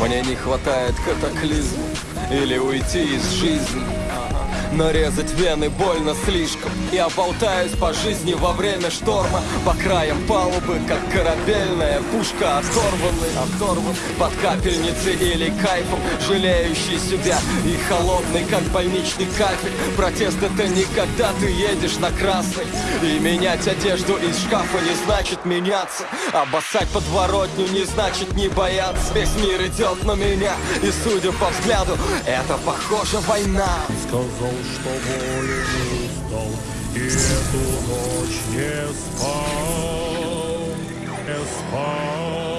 Мне не хватает катаклизма Или уйти из жизни Нарезать вены больно слишком. Я болтаюсь по жизни во время шторма. По краям палубы, как корабельная пушка Оторванный, оторван под капельницей или кайфом Жалеющий себя и холодный, как больничный кафель. Протест это не когда ты едешь на красный. И менять одежду из шкафа не значит меняться. Обоссать подворотню не значит не бояться. Весь мир идет на меня И судя по взгляду, это похоже война. Сказал, что болен устал И эту ночь не спал Не спал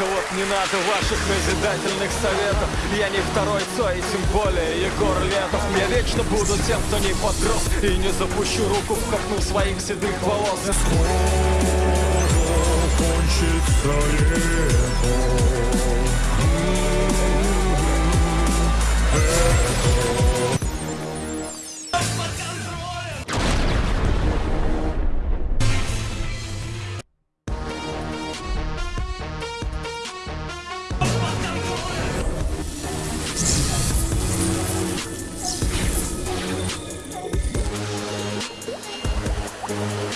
Только вот не надо ваших назидательных советов. Я не второй Цой, и тем более Егор Летов. Я вечно буду тем, кто не подрос И не запущу руку в копну своих седых волос. Кончится лето